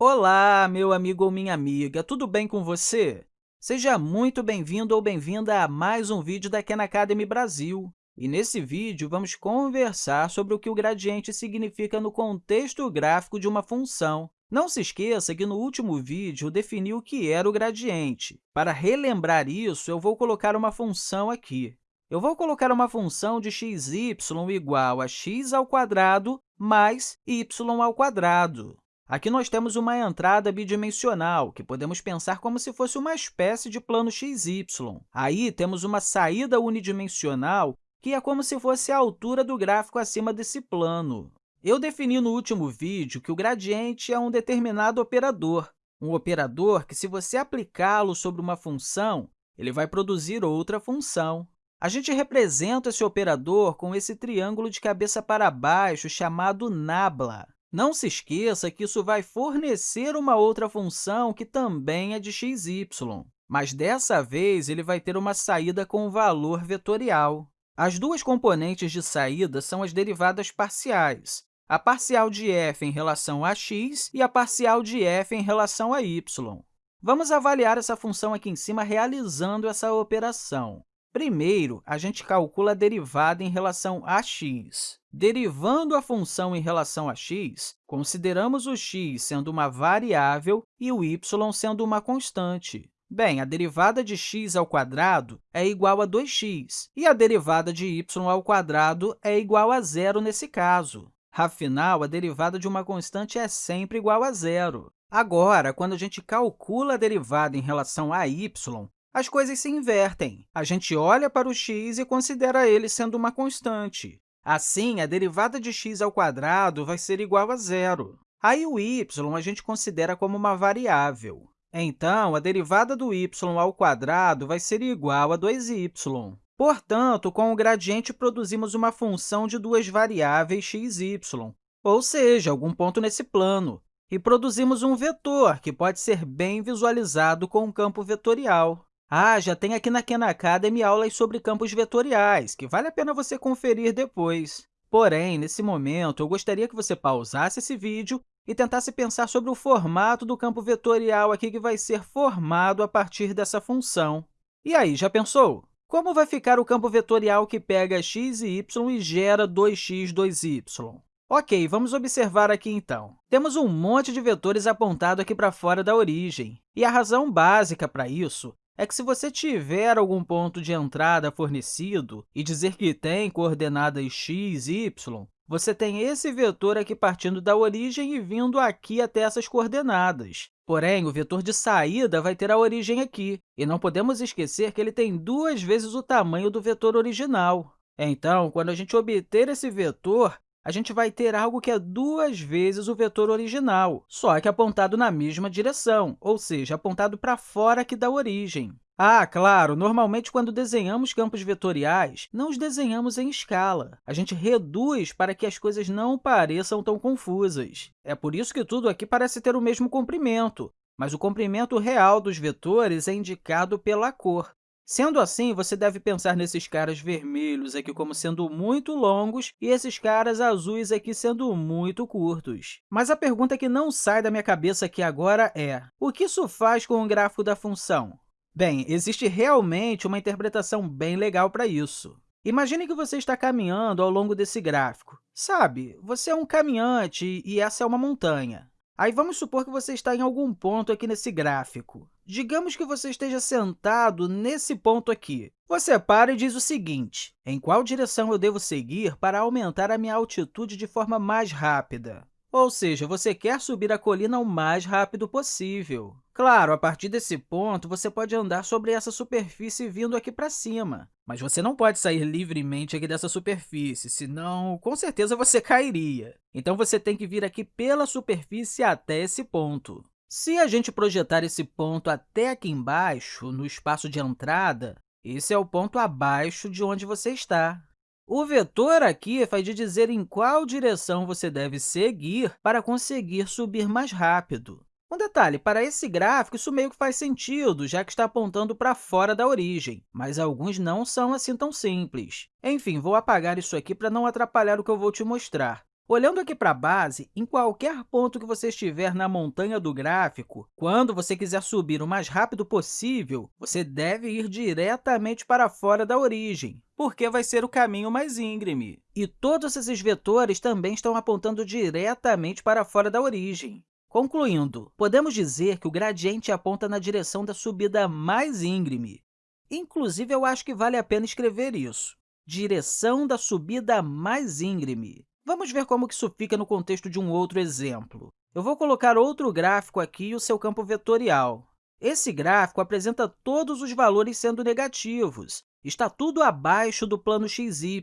Olá, meu amigo ou minha amiga, tudo bem com você? Seja muito bem-vindo ou bem-vinda a mais um vídeo da Khan Academy Brasil. E nesse vídeo, vamos conversar sobre o que o gradiente significa no contexto gráfico de uma função. Não se esqueça que no último vídeo eu defini o que era o gradiente. Para relembrar isso, eu vou colocar uma função aqui. Eu vou colocar uma função de x, y igual a x ao quadrado mais y ao quadrado. Aqui nós temos uma entrada bidimensional, que podemos pensar como se fosse uma espécie de plano xy. Aí, temos uma saída unidimensional, que é como se fosse a altura do gráfico acima desse plano. Eu defini no último vídeo que o gradiente é um determinado operador, um operador que, se você aplicá-lo sobre uma função, ele vai produzir outra função. A gente representa esse operador com esse triângulo de cabeça para baixo chamado nabla. Não se esqueça que isso vai fornecer uma outra função que também é de xy, mas dessa vez ele vai ter uma saída com valor vetorial. As duas componentes de saída são as derivadas parciais, a parcial de f em relação a x e a parcial de f em relação a y. Vamos avaliar essa função aqui em cima realizando essa operação. Primeiro, a gente calcula a derivada em relação a x. Derivando a função em relação a x, consideramos o x sendo uma variável e o y sendo uma constante. Bem, a derivada de x ao quadrado é igual a 2x, e a derivada de y ao quadrado é igual a zero nesse caso. Afinal, a derivada de uma constante é sempre igual a zero. Agora, quando a gente calcula a derivada em relação a y, as coisas se invertem. A gente olha para o x e considera ele sendo uma constante. Assim, a derivada de x ao quadrado vai ser igual a zero. Aí, o y a gente considera como uma variável. Então, a derivada do y ao quadrado vai ser igual a 2y. Portanto, com o gradiente, produzimos uma função de duas variáveis x e y, ou seja, algum ponto nesse plano, e produzimos um vetor, que pode ser bem visualizado com um campo vetorial. Ah, já tem aqui na Khan Academy aulas sobre campos vetoriais, que vale a pena você conferir depois. Porém, nesse momento, eu gostaria que você pausasse esse vídeo e tentasse pensar sobre o formato do campo vetorial aqui que vai ser formado a partir dessa função. E aí, já pensou? Como vai ficar o campo vetorial que pega x e y e gera 2x, 2y? Ok, vamos observar aqui, então. Temos um monte de vetores apontado aqui para fora da origem, e a razão básica para isso é que se você tiver algum ponto de entrada fornecido e dizer que tem coordenadas x, y, você tem esse vetor aqui partindo da origem e vindo aqui até essas coordenadas. Porém, o vetor de saída vai ter a origem aqui, e não podemos esquecer que ele tem duas vezes o tamanho do vetor original. Então, quando a gente obter esse vetor, a gente vai ter algo que é duas vezes o vetor original, só que apontado na mesma direção, ou seja, apontado para fora aqui da origem. Ah, claro, normalmente, quando desenhamos campos vetoriais, não os desenhamos em escala. A gente reduz para que as coisas não pareçam tão confusas. É por isso que tudo aqui parece ter o mesmo comprimento, mas o comprimento real dos vetores é indicado pela cor. Sendo assim, você deve pensar nesses caras vermelhos aqui como sendo muito longos e esses caras azuis aqui sendo muito curtos. Mas a pergunta que não sai da minha cabeça aqui agora é, o que isso faz com o gráfico da função? Bem, existe realmente uma interpretação bem legal para isso. Imagine que você está caminhando ao longo desse gráfico. Sabe, você é um caminhante e essa é uma montanha. Aí, vamos supor que você está em algum ponto aqui nesse gráfico. Digamos que você esteja sentado nesse ponto aqui. Você para e diz o seguinte, em qual direção eu devo seguir para aumentar a minha altitude de forma mais rápida? Ou seja, você quer subir a colina o mais rápido possível. Claro, a partir desse ponto, você pode andar sobre essa superfície vindo aqui para cima, mas você não pode sair livremente aqui dessa superfície, senão, com certeza, você cairia. Então, você tem que vir aqui pela superfície até esse ponto. Se a gente projetar esse ponto até aqui embaixo, no espaço de entrada, esse é o ponto abaixo de onde você está. O vetor aqui faz de dizer em qual direção você deve seguir para conseguir subir mais rápido. Um detalhe, para esse gráfico, isso meio que faz sentido, já que está apontando para fora da origem, mas alguns não são assim tão simples. Enfim, vou apagar isso aqui para não atrapalhar o que eu vou te mostrar. Olhando aqui para a base, em qualquer ponto que você estiver na montanha do gráfico, quando você quiser subir o mais rápido possível, você deve ir diretamente para fora da origem, porque vai ser o caminho mais íngreme. E todos esses vetores também estão apontando diretamente para fora da origem. Concluindo, podemos dizer que o gradiente aponta na direção da subida mais íngreme. Inclusive, eu acho que vale a pena escrever isso. Direção da subida mais íngreme. Vamos ver como isso fica no contexto de um outro exemplo. Eu vou colocar outro gráfico aqui e o seu campo vetorial. Esse gráfico apresenta todos os valores sendo negativos. Está tudo abaixo do plano xy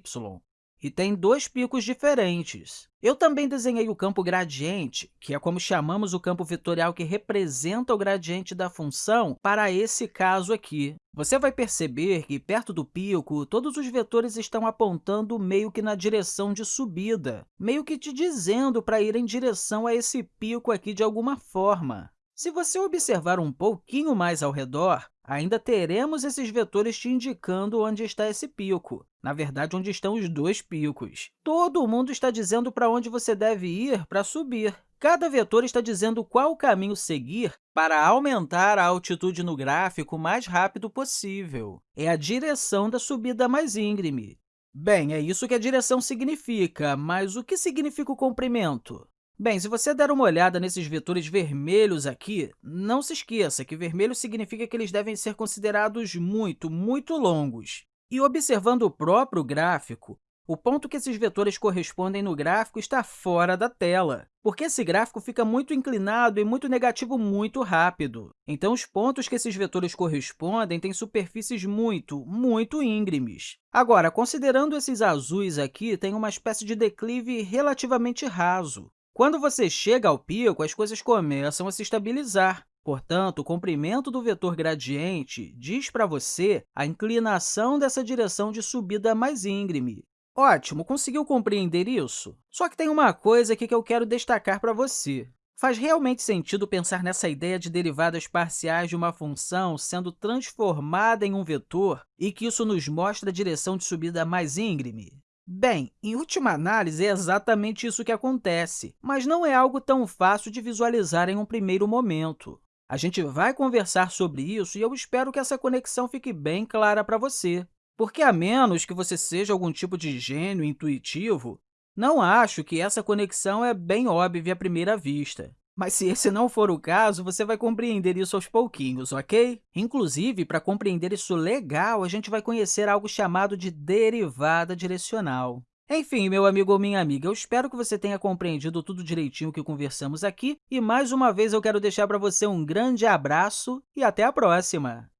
e tem dois picos diferentes. Eu também desenhei o campo gradiente, que é como chamamos o campo vetorial que representa o gradiente da função para esse caso aqui. Você vai perceber que, perto do pico, todos os vetores estão apontando meio que na direção de subida, meio que te dizendo para ir em direção a esse pico aqui de alguma forma. Se você observar um pouquinho mais ao redor, ainda teremos esses vetores te indicando onde está esse pico, na verdade, onde estão os dois picos. Todo mundo está dizendo para onde você deve ir para subir. Cada vetor está dizendo qual caminho seguir para aumentar a altitude no gráfico o mais rápido possível. É a direção da subida mais íngreme. Bem, é isso que a direção significa, mas o que significa o comprimento? Bem, se você der uma olhada nesses vetores vermelhos aqui, não se esqueça que vermelho significa que eles devem ser considerados muito, muito longos. E observando o próprio gráfico, o ponto que esses vetores correspondem no gráfico está fora da tela, porque esse gráfico fica muito inclinado e muito negativo muito rápido. Então, os pontos que esses vetores correspondem têm superfícies muito, muito íngremes. Agora, considerando esses azuis aqui, tem uma espécie de declive relativamente raso. Quando você chega ao pico, as coisas começam a se estabilizar. Portanto, o comprimento do vetor gradiente diz para você a inclinação dessa direção de subida mais íngreme. Ótimo, conseguiu compreender isso? Só que tem uma coisa aqui que eu quero destacar para você. Faz realmente sentido pensar nessa ideia de derivadas parciais de uma função sendo transformada em um vetor e que isso nos mostra a direção de subida mais íngreme? Bem, em última análise, é exatamente isso que acontece, mas não é algo tão fácil de visualizar em um primeiro momento. A gente vai conversar sobre isso e eu espero que essa conexão fique bem clara para você, porque, a menos que você seja algum tipo de gênio intuitivo, não acho que essa conexão é bem óbvia à primeira vista. Mas se esse não for o caso, você vai compreender isso aos pouquinhos, ok? Inclusive, para compreender isso legal, a gente vai conhecer algo chamado de derivada direcional. Enfim, meu amigo ou minha amiga, eu espero que você tenha compreendido tudo direitinho que conversamos aqui e, mais uma vez, eu quero deixar para você um grande abraço e até a próxima!